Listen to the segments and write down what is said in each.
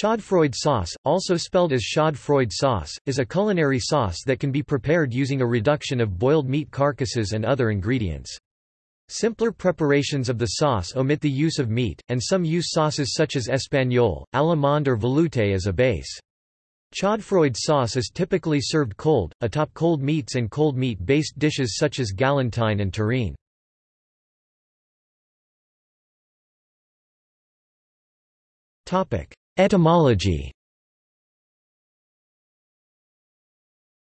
Chaudfroid sauce, also spelled as Chaudfroid sauce, is a culinary sauce that can be prepared using a reduction of boiled meat carcasses and other ingredients. Simpler preparations of the sauce omit the use of meat, and some use sauces such as espagnole, allemande or velouté as a base. Chaudfroid sauce is typically served cold, atop cold meats and cold meat-based dishes such as galantine and terrine. Etymology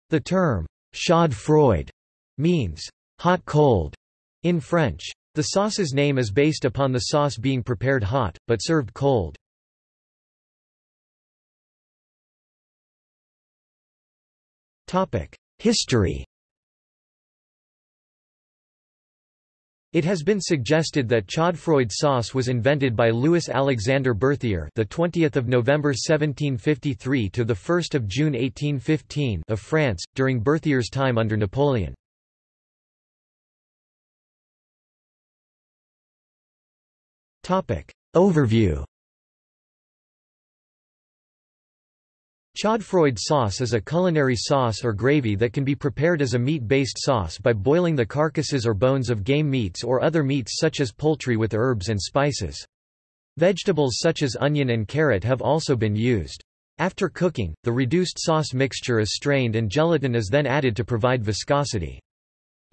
The term Chaudfroid means hot-cold in French. The sauce's name is based upon the sauce being prepared hot, but served cold. History It has been suggested that chaudfroid sauce was invented by Louis Alexander Berthier, the 20th of November 1753 to the 1st of June 1815 of France during Berthier's time under Napoleon. Topic Overview Chaudfroid sauce is a culinary sauce or gravy that can be prepared as a meat-based sauce by boiling the carcasses or bones of game meats or other meats such as poultry with herbs and spices. Vegetables such as onion and carrot have also been used. After cooking, the reduced sauce mixture is strained and gelatin is then added to provide viscosity.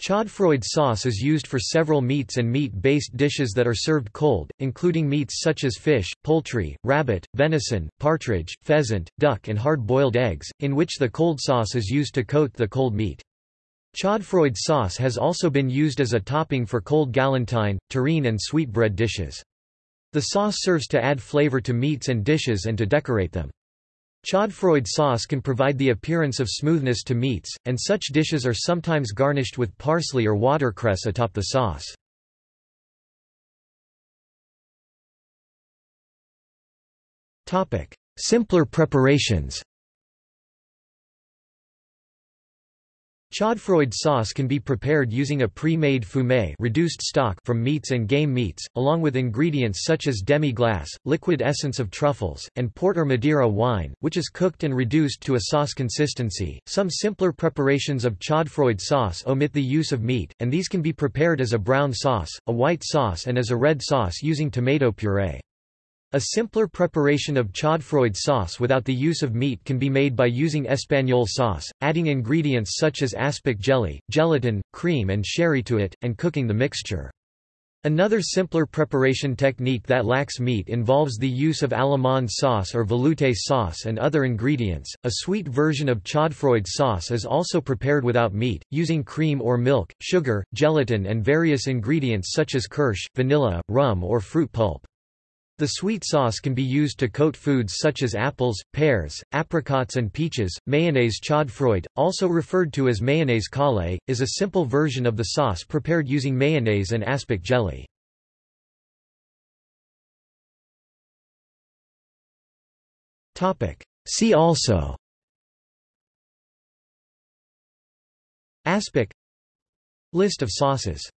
Chaudfroid sauce is used for several meats and meat-based dishes that are served cold, including meats such as fish, poultry, rabbit, venison, partridge, pheasant, duck and hard-boiled eggs, in which the cold sauce is used to coat the cold meat. Chaudfroid sauce has also been used as a topping for cold galantine, terrine and sweetbread dishes. The sauce serves to add flavor to meats and dishes and to decorate them. Chaudfroid sauce can provide the appearance of smoothness to meats, and such dishes are sometimes garnished with parsley or watercress atop the sauce. Simpler preparations Chaudfroid sauce can be prepared using a pre-made fumet reduced stock from meats and game meats, along with ingredients such as demi-glace, liquid essence of truffles, and port or Madeira wine, which is cooked and reduced to a sauce consistency. Some simpler preparations of chaudfroid sauce omit the use of meat, and these can be prepared as a brown sauce, a white sauce and as a red sauce using tomato puree. A simpler preparation of chaudfroid sauce without the use of meat can be made by using espagnole sauce, adding ingredients such as aspic jelly, gelatin, cream and sherry to it, and cooking the mixture. Another simpler preparation technique that lacks meat involves the use of allemande sauce or velouté sauce and other ingredients. A sweet version of chaudfroid sauce is also prepared without meat, using cream or milk, sugar, gelatin and various ingredients such as kirsch, vanilla, rum or fruit pulp. The sweet sauce can be used to coat foods such as apples, pears, apricots and peaches. Mayonnaise chaudfroid, also referred to as mayonnaise caille, is a simple version of the sauce prepared using mayonnaise and aspic jelly. See also Aspic List of sauces